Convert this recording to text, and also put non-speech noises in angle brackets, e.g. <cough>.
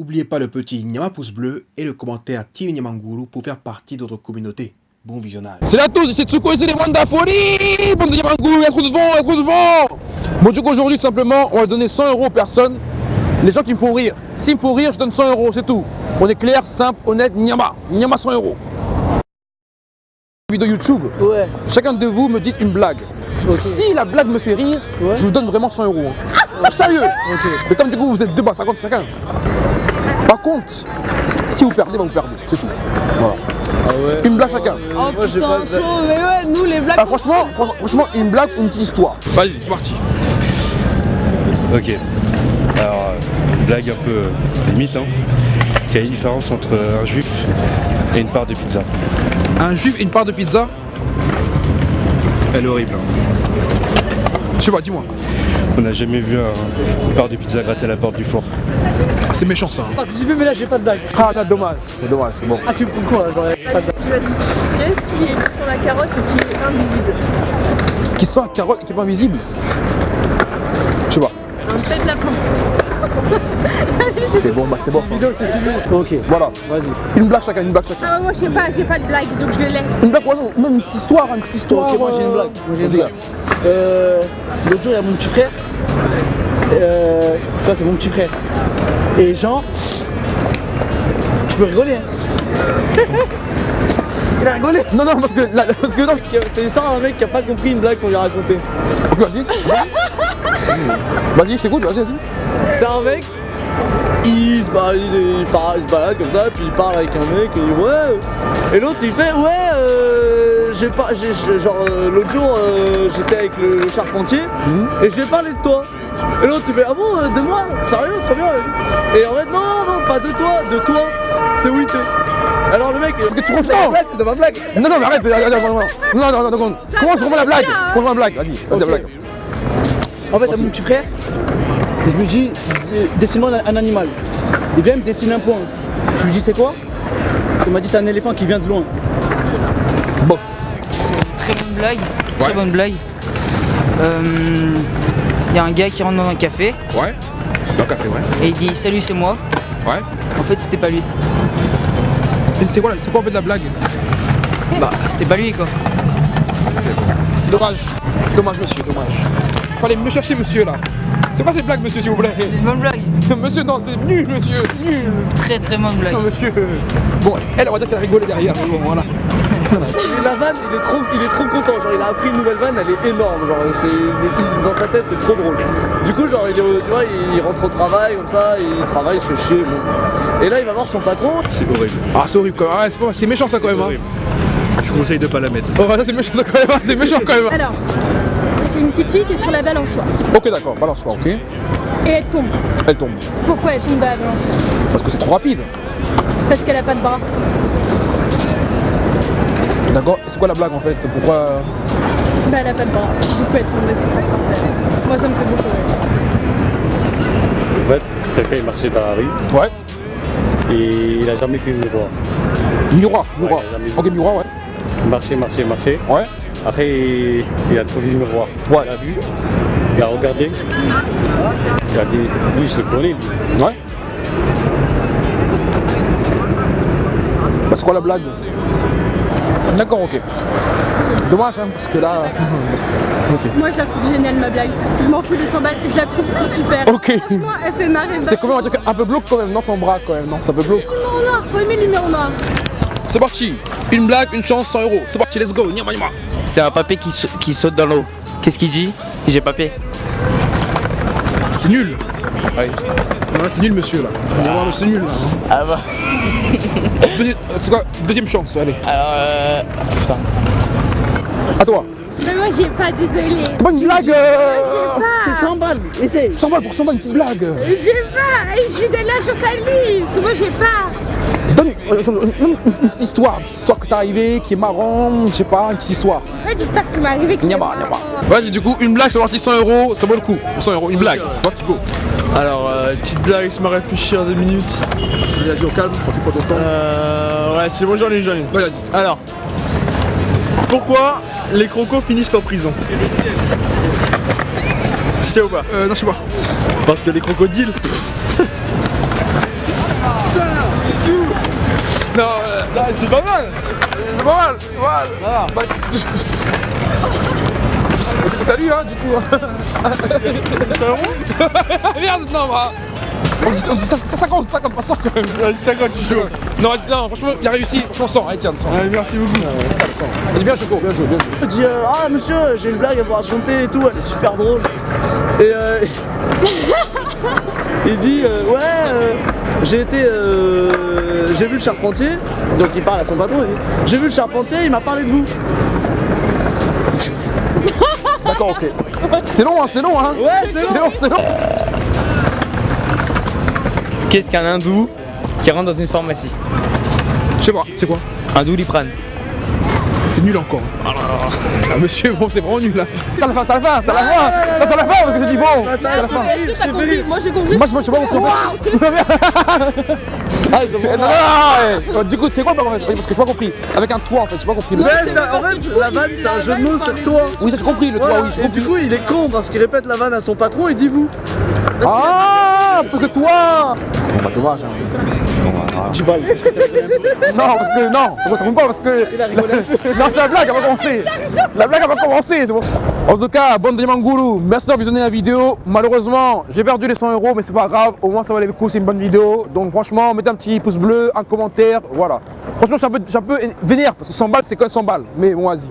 N'oubliez pas le petit Nyama pouce bleu et le commentaire Team Nyamanguru pour faire partie de notre communauté. Bon visionnage. Salut à tous, c'est Tsuko et c'est les Folie Bon y a trop de vent, a trop de vent Bon du coup aujourd'hui tout simplement, on va donner 100 euros aux personnes, les gens qui me font rire. S'ils me font rire, je donne 100 euros, c'est tout. On est clair, simple, honnête, Nyama. Nyama 100 euros. Vidéo YouTube, Ouais. chacun de vous me dit une blague. Si la blague me fait rire, Ouais. je vous donne vraiment 100 euros. hein. Sérieux Mais comme du coup vous êtes deux bas, 50 chacun. Par contre, si vous perdez, bah, vous perdez, c'est tout. Voilà. Ah ouais. Une blague chacun. Oh Moi, putain, pas chaud, mais ouais, nous les blagues. Ah, franchement, fran- franchement, une blague ou une petite histoire. Vas-y, c'est parti. Ok. Alors, euh, blague un peu limite, hein. Quelle est la différence entre un juif et une part de pizza? Un juif et une part de pizza? Elle est horrible. hein. Je sais pas, dis-moi. On n'a jamais vu un- une part de pizza gratter à la porte du four. Ah, c'est méchant ça. hein. Participer, mais là j'ai pas de blague. Ah, non, dommage. C'est dommage, c'est bon. Ah, tu me fous quoi là J'aurais pas de. Qu'est-ce qui est sur la carotte et qui est invisible Qui sent la carotte et qui est pas visible Je sais pas. Un pet de lapin. Ok, bon, bah c'était bon. Ok, Voilà. vas-y. Une blague chacun, une blague chacun. Ah, moi je sais pas, j'ai pas de blague, donc je le laisse. Une blague, ouais, non, même une petite histoire, une petite histoire. Ok, moi j'ai une euh, blague. Moi j'ai une blague. Euh, L'autre jour, il y a mon petit frère. Euh, tu vois, c'est mon petit frère. Et genre, tu peux rigoler. Hein. il a rigolé. Non, non, parce que, là, parce que non. C'est l'histoire d'un mec qui a pas compris une blague qu'on lui a racontée. Ok, vas-y. Vas-y, je t'écoute, vas-y, vas-y. C'est un mec, il se, balade, il se balade comme ça, puis il parle avec un mec, et il dit ouais. Et l'autre il fait ouais, euh, j'ai pas, genre euh, l'autre jour euh, j'étais avec le, le charpentier et j'ai parlé de toi. Et l'autre il fait ah bon, euh, de moi? Sérieux, trop bien. Et en fait non, non, non, pas de toi, de toi. T'es où t'es Alors le mec, parce que tu comprends. blague, c'est de ma blague. Non, non, mais arrête, arrête, arrête, arrête, arrête. Non, non, non, non, Comment c'est vraiment la blague? Comment la blague? Vas-y, vas-y, la blague. En fait, à mon petit frère, je lui dis, euh, dessine-moi un, un animal. Il vient me dessiner un point. Je lui dis, c'est quoi? Il m'a dit, c'est un éléphant qui vient de loin. Bof. Très bonne blague, Ouais. très bonne blague. Il y a un gars qui rentre dans un café Ouais. Dans le café, ouais. et il dit salut c'est moi. Ouais. En fait c'était pas lui. C'est quoi, c'est quoi en fait la blague? Bah c'était pas lui quoi. C'est dommage. Dommage, monsieur, dommage. Fallait me chercher, monsieur, là. C'est quoi cette blague, monsieur, s'il vous plaît? C'est une bonne blague. <laughs> Monsieur, non, c'est nul, monsieur, nul. Très très bonne blague. Non, monsieur. Bon, elle, on va dire qu'elle a rigolé derrière. Bon, voilà. Et la vanne, il est, trop, il est trop content. Genre, il a appris une nouvelle vanne, elle est énorme. Genre, c'est, dans sa tête, c'est trop drôle. Du coup, genre, il, est- tu vois, il rentre au travail, comme ça, il travaille, il se fait chier. bon. Et là, il va voir son patron. C'est horrible. Ah, c'est horrible, quand même. Ouais, c'est pas- c'est méchant, ça, quand même. Hein. Je vous conseille de pas la mettre. Oh, bah, ça, c'est méchant, ça, quand même. hein. C'est méchant, quand même. Alors, c'est une petite fille qui est sur la balançoire Ok, d'accord, balance-toi, ok. et elle tombe. Elle tombe. Pourquoi elle tombe de la balançoire? Parce que c'est trop rapide. Parce qu'elle a pas de bras. D'accord c'est quoi la blague, en fait? Pourquoi? Bah elle a pas de bras. Du coup elle tombe et s'écrase par terre. Moi ça me fait beaucoup rire. En fait, quelqu'un il marchait dans la rue Ouais. et il a jamais fait le miroir. Miroir, miroir. Ouais, ok, miroir, ouais. Il marchait, marchait, marchait. Ouais. Après, il, il a trouvé le miroir. Ouais. Il a vu, il a regardé. Il a dit, oui, je le connais. lui. Ouais. Bah, c'est quoi la blague? D'accord, ok. Dommage, hein, parce que là. <laughs> Moi je la trouve géniale ma blague. Je m'en fous des 100 balles, je la trouve super. Ok. Franchement elle fait marrer. C'est comment on va dire un peu glauque quand même, non sans bras quand même, non C'est un peu glauque. Numéro noir, faut aimer le numéro noir. C'est parti Une blague, une chance, 100 euros. C'est parti, let's go, Nyama, nyama. C'est un papé qui, qui saute dans l'eau. Qu'est-ce qu'il dit? J'ai papé. C'était nul Non, là, c'était nul monsieur là. C'est nul là. Ah bah. <laughs> Deuxi- C'est quoi Deuxième chance, allez. Alors, euh. Putain. À toi. Mais moi j'ai pas, désolé. C'est pas une blague euh... C'est 100 balles, essaye. 100 balles pour 100 balles, une petite blague. J'ai pas, je lui donne la chance à lui, parce que moi j'ai pas. Donne une, une- une petite histoire, une petite histoire que t'es arrivé, qui est marrant, je sais pas, une petite histoire. Pas d'histoire qui m'est arrivée qui Nyama, nyama. Vas-y, du coup, une blague, c'est parti 100 euros, ça vaut le coup. Pour 100 euros, une blague. C'est parti, go. Alors, euh, petite blague, laisse-moi réfléchir deux minutes. Vas-y, au calme, tranquille, pas de temps. Euh, ouais, c'est bon, j'en ai, j'en ai. Ouais, vas-y. Alors, pourquoi les crocos finissent en prison? Tu sais ou pas? Euh, non, je sais pas. Parce que les crocodiles. C'est pas mal. C'est pas mal, c'est pas mal. Bah, Salut hein du coup. <laughs> C'est un <laughs> Merde non bah. On dit, on dit ça, ça 50, 50, pas 100 quand même. 50 kilos. Non, non, franchement, il a réussi, franchement 100, allez tiens, 100 Allez, merci beaucoup. Vas-y bien Choco, bien joué, bien joué. Il dit euh, Ah monsieur, j'ai une blague à vous raconter et tout, elle est super drôle. Et euh, <laughs> il dit euh, Ouais, euh, j'ai été. euh, j'ai vu le charpentier, donc il parle à son patron, il dit J'ai vu le charpentier, il m'a parlé de vous. <laughs> D'accord, ok C'était long hein, c'était long hein Ouais, c'est C'est long. long, c'est long Qu'est-ce qu'un hindou qui rentre dans une pharmacie? Je sais pas, c'est quoi? Un doliprane. C'est nul encore. Ah, monsieur, bon, c'est vraiment nul là. C'est à la fin, c'est à la fin, c'est à la fin. À la fin, donc je dis bon. À la fin. Moi j'ai compris. Moi, je sais pas. <laughs> Ah. Non, non. Du coup, c'est quoi le en fait Parce que je pas compris. Avec un toit en fait, j'ai pas compris. ça- en fait, la vanne, c'est un jeu de mots sur toi. Oui, ça, j'ai compris, le toit, Voilà. oui, j'ai Et du coup, il est con parce qu'il répète la vanne à son patron, il dit vous. Ah, parce que toi Bon, bah, dommage. hein. Tu parles. <laughs> Non, parce que non, c'est bon, ça compte pas parce que. <laughs> non, c'est la blague, elle va commencer. La blague, elle va commencer, c'est bon. En tout cas, bande de Mangoulou, merci d'avoir visionné la vidéo. Malheureusement, j'ai perdu les 100 euros, mais c'est pas grave. Au moins, ça valait le coup, c'est une bonne vidéo. Donc, franchement, mettez un petit pouce bleu, un commentaire, voilà. Franchement, je suis un peu, je suis un peu vénère parce que 100 balles, c'est quand même 100 balles. Mais bon, vas-y.